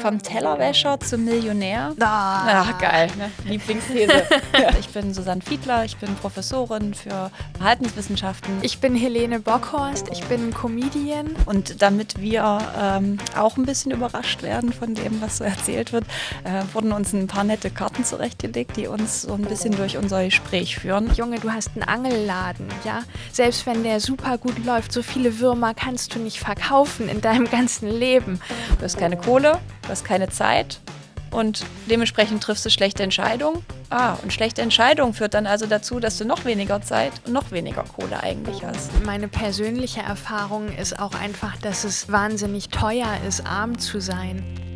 Vom Tellerwäscher zum Millionär. Ah. Ach, geil, ne? Lieblingsthese. ich bin Susanne Fiedler, ich bin Professorin für Verhaltenswissenschaften. Ich bin Helene Bockhorst, ich bin Comedian. Und damit wir ähm, auch ein bisschen überrascht werden von dem, was so erzählt wird, äh, wurden uns ein paar nette Karten zurechtgelegt, die uns so ein bisschen durch unser Gespräch führen. Junge, du hast einen Angelladen, ja? Selbst wenn der super gut läuft, so viele Würmer kannst du nicht verkaufen in deinem ganzen Leben. Du hast keine Kohle, du hast keine Zeit und dementsprechend triffst du schlechte Entscheidungen. Ah, und schlechte Entscheidung führt dann also dazu, dass du noch weniger Zeit und noch weniger Kohle eigentlich hast. Meine persönliche Erfahrung ist auch einfach, dass es wahnsinnig teuer ist, arm zu sein.